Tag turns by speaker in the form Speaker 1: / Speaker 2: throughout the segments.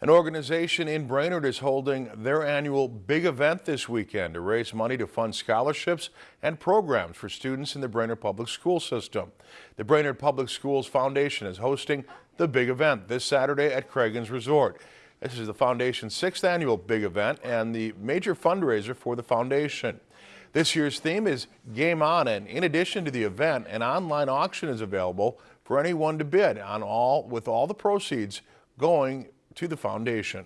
Speaker 1: An organization in Brainerd is holding their annual big event this weekend to raise money to fund scholarships and programs for students in the Brainerd Public School System. The Brainerd Public Schools Foundation is hosting the big event this Saturday at Cragun's Resort. This is the foundation's sixth annual big event and the major fundraiser for the foundation. This year's theme is Game On and in addition to the event, an online auction is available for anyone to bid on all with all the proceeds going to the foundation.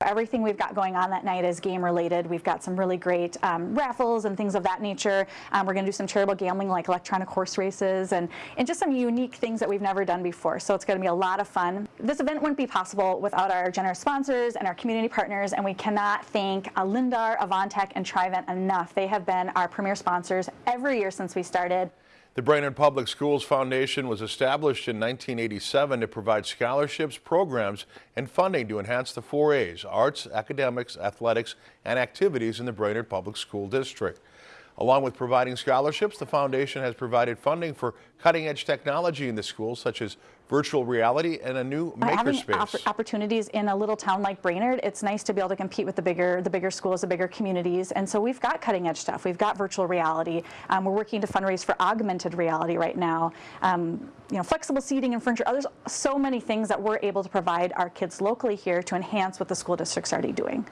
Speaker 2: Everything we've got going on that night is game related. We've got some really great um, raffles and things of that nature. Um, we're going to do some charitable gambling like electronic horse races and, and just some unique things that we've never done before. So it's going to be a lot of fun. This event wouldn't be possible without our generous sponsors and our community partners and we cannot thank Lindar, Avantech, and Thrivent enough. They have been our premier sponsors every year since we started.
Speaker 1: The Brainerd Public Schools Foundation was established in 1987 to provide scholarships, programs, and funding to enhance the four A's, arts, academics, athletics, and activities in the Brainerd Public School District. Along with providing scholarships, the foundation has provided funding for cutting-edge technology in the schools, such as virtual reality and a new makerspace.
Speaker 2: Having opportunities in a little town like Brainerd, it's nice to be able to compete with the bigger, the bigger schools, the bigger communities. And so we've got cutting-edge stuff. We've got virtual reality. Um, we're working to fundraise for augmented reality right now. Um, you know, flexible seating and furniture. There's so many things that we're able to provide our kids locally here to enhance what the school district's already doing.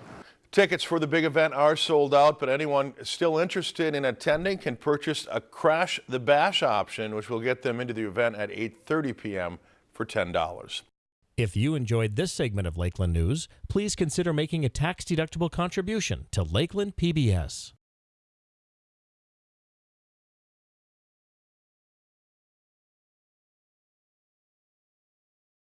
Speaker 1: Tickets for the big event are sold out, but anyone still interested in attending can purchase a Crash the Bash option, which will get them into the event at 8.30 p.m. for $10.
Speaker 3: If you enjoyed this segment of Lakeland News, please consider making a tax-deductible contribution to Lakeland PBS.